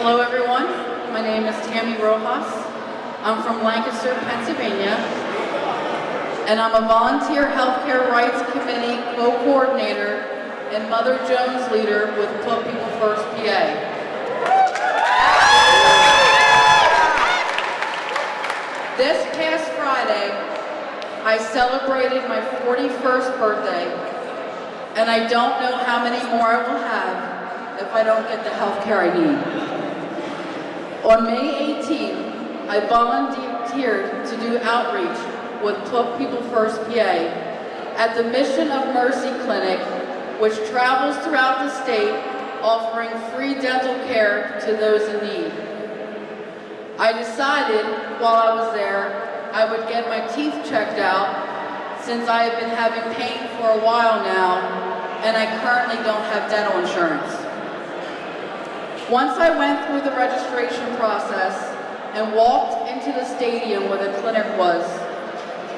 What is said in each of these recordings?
Hello, everyone. My name is Tammy Rojas. I'm from Lancaster, Pennsylvania, and I'm a volunteer healthcare rights committee co-coordinator and Mother Jones leader with Put People First PA. This past Friday, I celebrated my 41st birthday, and I don't know how many more I will have if I don't get the health care I need. On May 18, I volunteered to do outreach with People First PA at the Mission of Mercy Clinic, which travels throughout the state offering free dental care to those in need. I decided while I was there I would get my teeth checked out since I have been having pain for a while now and I currently don't have dental insurance. Once I went through the registration process and walked into the stadium where the clinic was,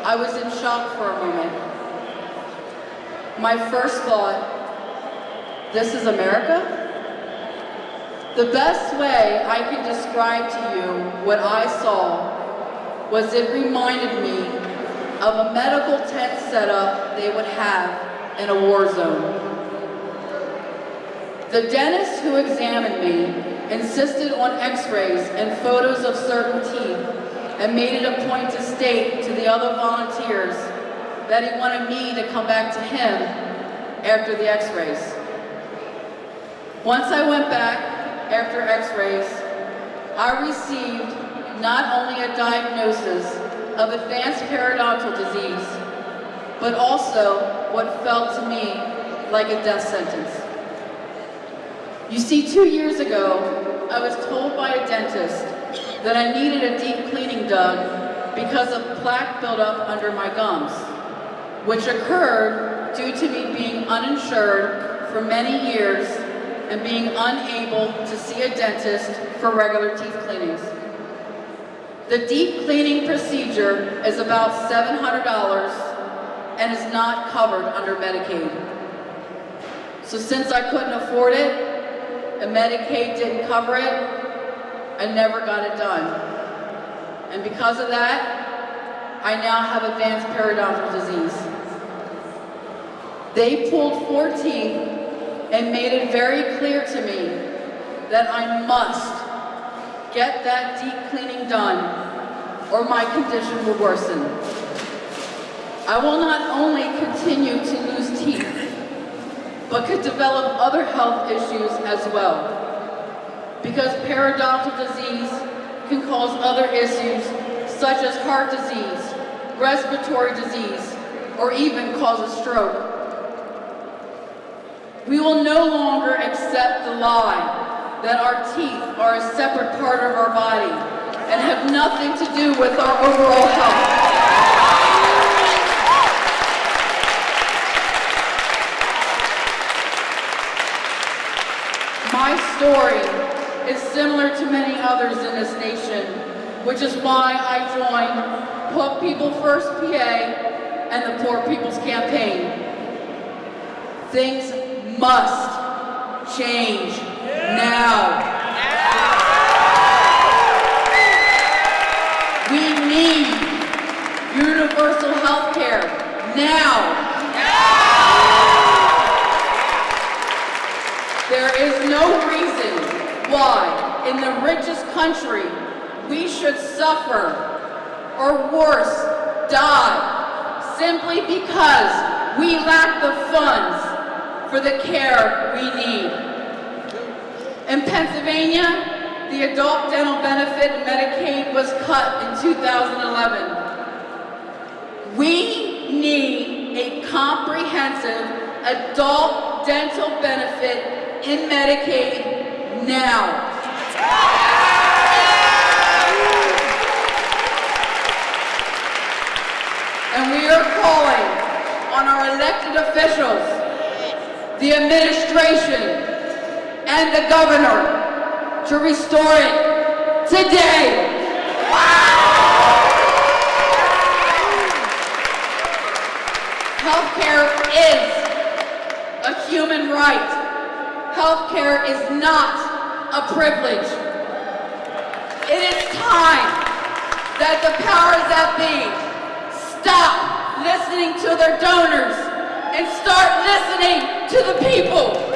I was in shock for a moment. My first thought, this is America? The best way I can describe to you what I saw was it reminded me of a medical tent setup they would have in a war zone. The dentist who examined me insisted on x-rays and photos of certain teeth and made it a point to state to the other volunteers that he wanted me to come back to him after the x-rays. Once I went back after x-rays, I received not only a diagnosis of advanced periodontal disease, but also what felt to me like a death sentence. You see, two years ago, I was told by a dentist that I needed a deep cleaning done because of plaque buildup under my gums, which occurred due to me being uninsured for many years and being unable to see a dentist for regular teeth cleanings. The deep cleaning procedure is about $700 and is not covered under Medicaid. So since I couldn't afford it, and Medicaid didn't cover it, I never got it done. And because of that, I now have advanced periodontal disease. They pulled 14 and made it very clear to me that I must get that deep cleaning done or my condition will worsen. I will not only continue to lose teeth, but could develop other health issues as well. Because periodontal disease can cause other issues such as heart disease, respiratory disease, or even cause a stroke. We will no longer accept the lie that our teeth are a separate part of our body and have nothing to do with our overall health. My story is similar to many others in this nation, which is why I joined Put People First PA and the Poor People's Campaign. Things must change now. We need universal health care now. There is no reason why, in the richest country, we should suffer or worse, die, simply because we lack the funds for the care we need. In Pennsylvania, the adult dental benefit Medicaid was cut in 2011. We need a comprehensive adult dental benefit in Medicaid now. And we are calling on our elected officials, the administration, and the governor to restore it today. Healthcare is a human right. Healthcare is not a privilege. It is time that the powers that be stop listening to their donors and start listening to the people.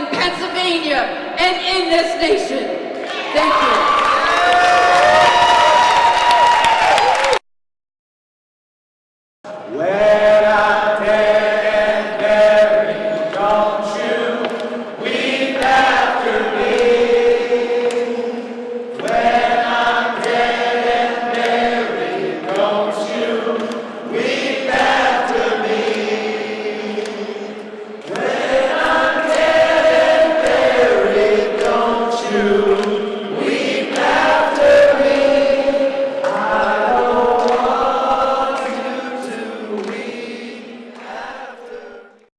in Pennsylvania and in this nation. Thank you.